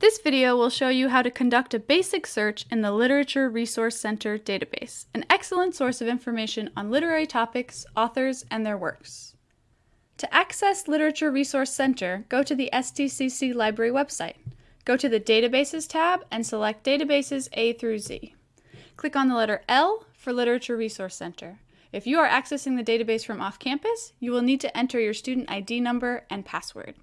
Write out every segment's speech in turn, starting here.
This video will show you how to conduct a basic search in the Literature Resource Center database, an excellent source of information on literary topics, authors, and their works. To access Literature Resource Center, go to the STCC Library website. Go to the Databases tab and select Databases A through Z. Click on the letter L for Literature Resource Center. If you are accessing the database from off campus, you will need to enter your student ID number and password.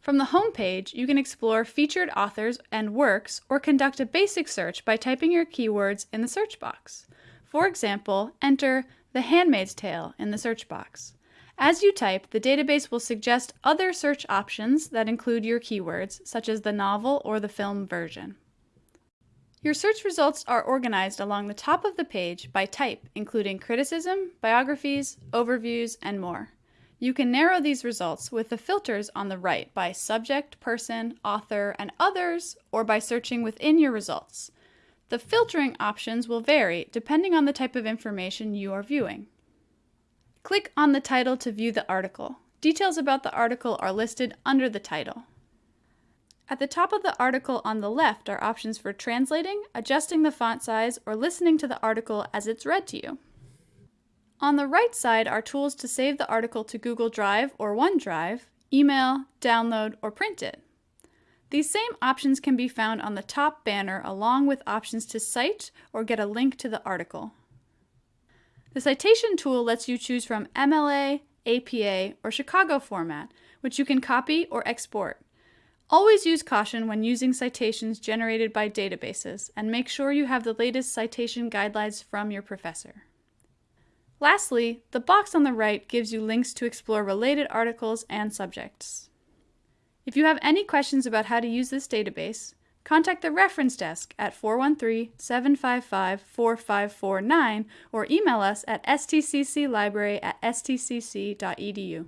From the home page, you can explore featured authors and works or conduct a basic search by typing your keywords in the search box. For example, enter The Handmaid's Tale in the search box. As you type, the database will suggest other search options that include your keywords, such as the novel or the film version. Your search results are organized along the top of the page by type, including criticism, biographies, overviews, and more. You can narrow these results with the filters on the right by subject, person, author, and others, or by searching within your results. The filtering options will vary depending on the type of information you are viewing. Click on the title to view the article. Details about the article are listed under the title. At the top of the article on the left are options for translating, adjusting the font size, or listening to the article as it's read to you. On the right side are tools to save the article to Google Drive or OneDrive, email, download, or print it. These same options can be found on the top banner along with options to cite or get a link to the article. The citation tool lets you choose from MLA, APA, or Chicago format, which you can copy or export. Always use caution when using citations generated by databases, and make sure you have the latest citation guidelines from your professor. Lastly, the box on the right gives you links to explore related articles and subjects. If you have any questions about how to use this database, contact the reference desk at 413-755-4549 or email us at stcclibrary at stcc.edu.